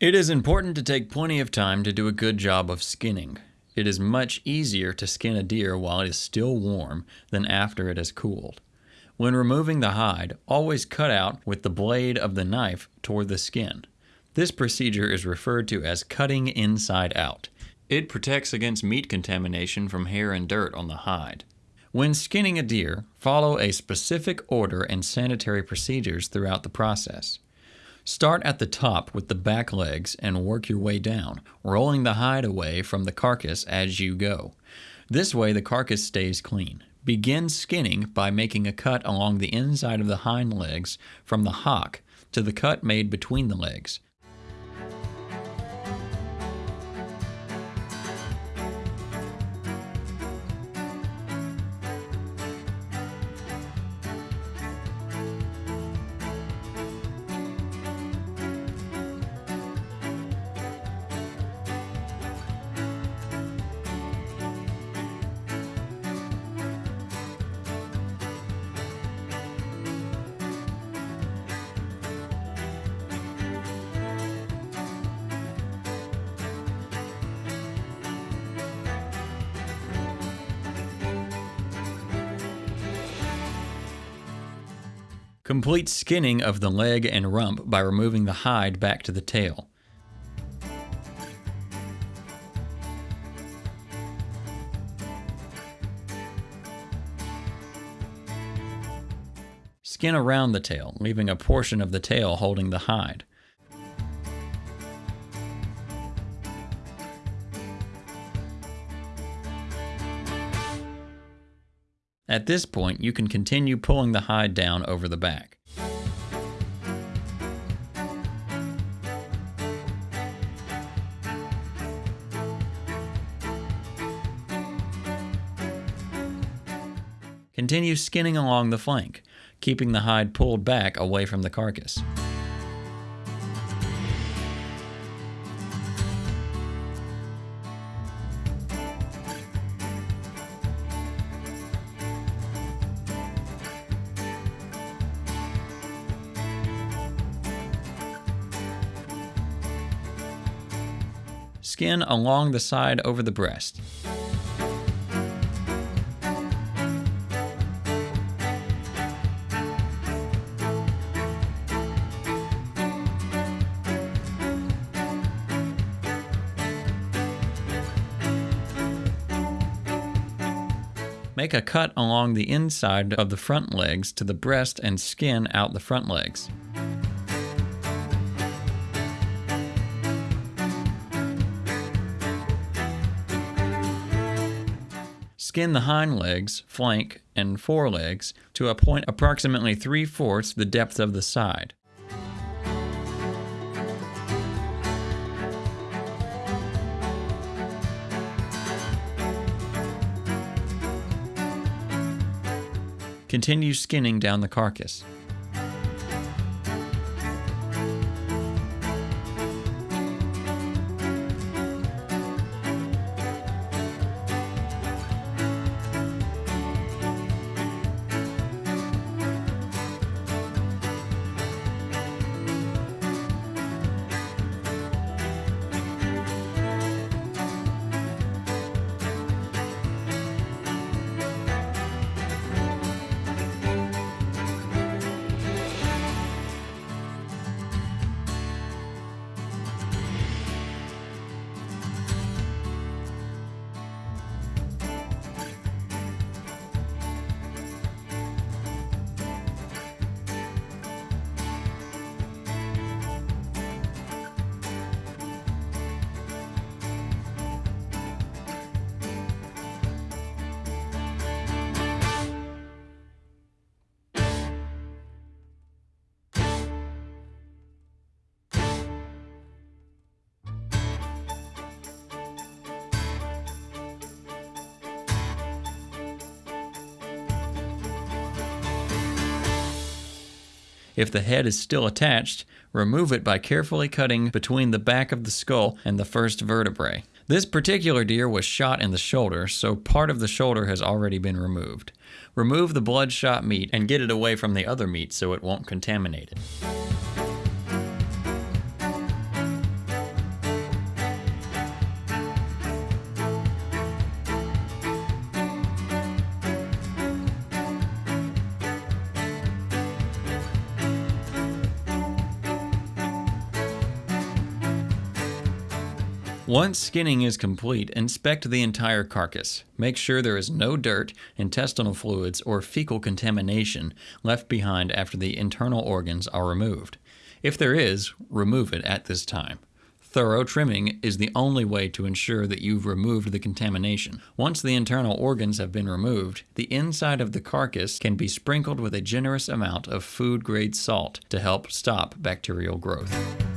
It is important to take plenty of time to do a good job of skinning. It is much easier to skin a deer while it is still warm than after it has cooled. When removing the hide, always cut out with the blade of the knife toward the skin. This procedure is referred to as cutting inside out. It protects against meat contamination from hair and dirt on the hide. When skinning a deer, follow a specific order and sanitary procedures throughout the process. Start at the top with the back legs and work your way down, rolling the hide away from the carcass as you go. This way the carcass stays clean. Begin skinning by making a cut along the inside of the hind legs from the hock to the cut made between the legs. Complete skinning of the leg and rump by removing the hide back to the tail. Skin around the tail, leaving a portion of the tail holding the hide. At this point, you can continue pulling the hide down over the back. Continue skinning along the flank, keeping the hide pulled back away from the carcass. Skin along the side over the breast. Make a cut along the inside of the front legs to the breast and skin out the front legs. Skin the hind legs, flank, and forelegs to a point approximately 3 fourths the depth of the side. Continue skinning down the carcass. If the head is still attached, remove it by carefully cutting between the back of the skull and the first vertebrae. This particular deer was shot in the shoulder, so part of the shoulder has already been removed. Remove the bloodshot meat and get it away from the other meat so it won't contaminate it. Once skinning is complete, inspect the entire carcass. Make sure there is no dirt, intestinal fluids, or fecal contamination left behind after the internal organs are removed. If there is, remove it at this time. Thorough trimming is the only way to ensure that you've removed the contamination. Once the internal organs have been removed, the inside of the carcass can be sprinkled with a generous amount of food grade salt to help stop bacterial growth.